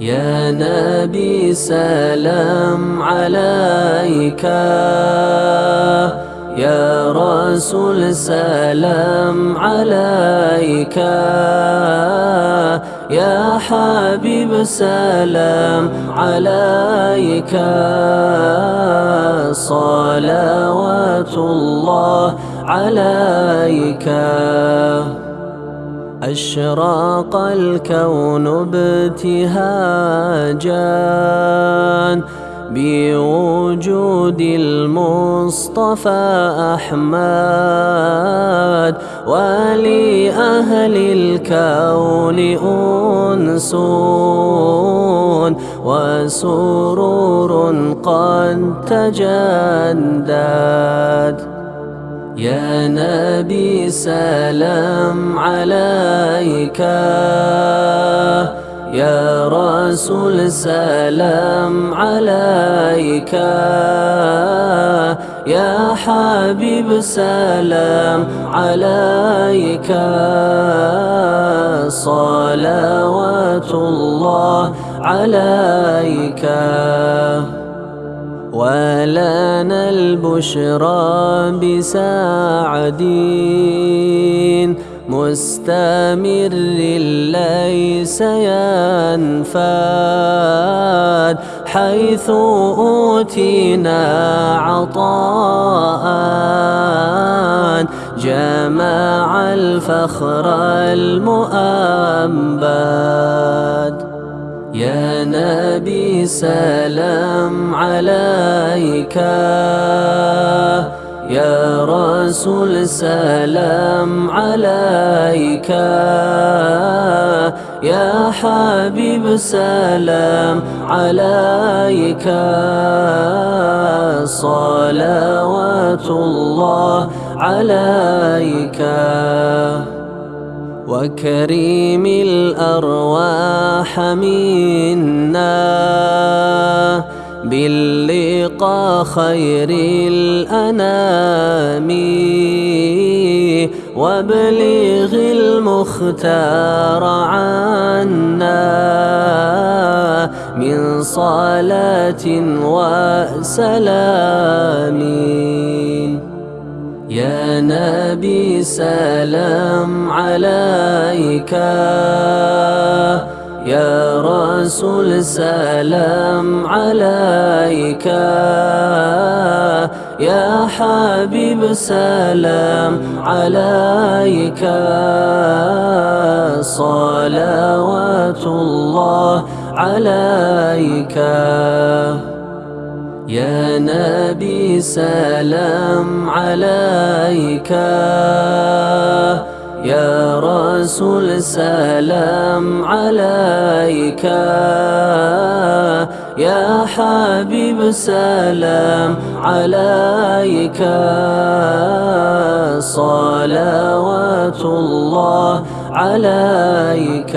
يا نبي سلام عليك. يا رسول سلام عليك. يا حبيب سلام عليك صلوات الله عليك. أشراق الكون ابتهاجا بوجود المصطفى أحمد ولأهل الكون أنس وسرور قد تجدد. يا نبي سلام عليك. يا رسول سلام عليك. يا حبيب سلام عليك. صلوات الله عليك. ولنا البشرى بسعد مستمر ليس ينفاد حيث أوتينا عطاء. جمع الفخر المؤبد يا نبي سلام عليك. يا رسول سلام عليك. يا حبيب سلام عليك. صلوات الله عليك. وكريم الأرواح منا. باللقاء خير الأنام. وابلغ المختار عنا من صلاة وسلام. يا نبي سلام عليك. يا رسول سلام عليك. يا حبيب سلام عليك. صلوات الله عليك. يا نبي سلام عليك. يا رسول سلام عليك. يا حبيب سلام عليك. صلوات الله عليك.